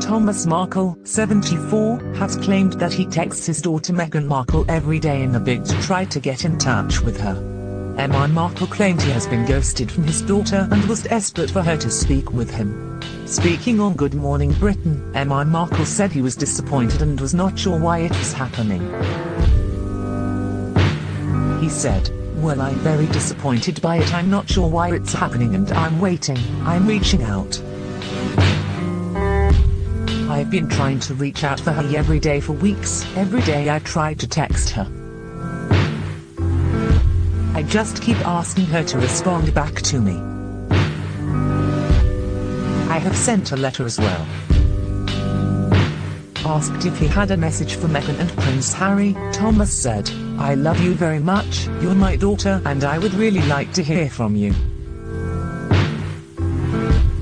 Thomas Markle, 74, has claimed that he texts his daughter Meghan Markle every day in a bid to try to get in touch with her. Meghan Markle claimed he has been ghosted from his daughter and was desperate for her to speak with him. Speaking on Good Morning Britain, Meghan Markle said he was disappointed and was not sure why it was happening. He said, well I'm very disappointed by it I'm not sure why it's happening and I'm waiting, I'm reaching out. I've been trying to reach out for her every day for weeks, every day I try to text her. I just keep asking her to respond back to me. I have sent a letter as well. Asked if he had a message for Meghan and Prince Harry, Thomas said, I love you very much, you're my daughter and I would really like to hear from you.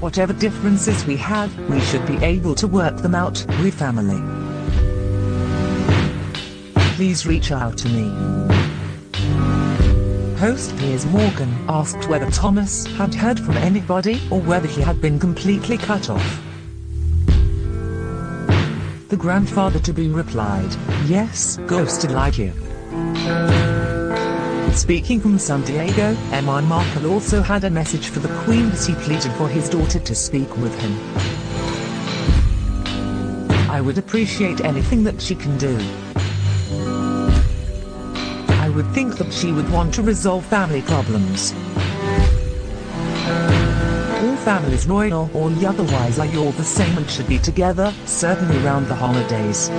Whatever differences we have, we should be able to work them out, we family. Please reach out to me. Host Piers Morgan asked whether Thomas had heard from anybody or whether he had been completely cut off. The grandfather-to-be replied, yes, ghosted like you. Speaking from San Diego, Meghan Markle also had a message for the Queen as he pleaded for his daughter to speak with him. I would appreciate anything that she can do. I would think that she would want to resolve family problems. All families royal or otherwise are all the same and should be together, certainly around the holidays.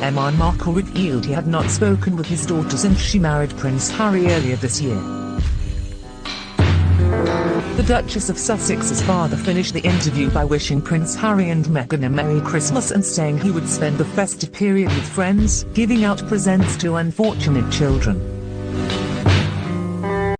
Meghan Markle revealed he had not spoken with his daughter since she married Prince Harry earlier this year. The Duchess of Sussex's father finished the interview by wishing Prince Harry and Meghan a Merry Christmas and saying he would spend the festive period with friends, giving out presents to unfortunate children.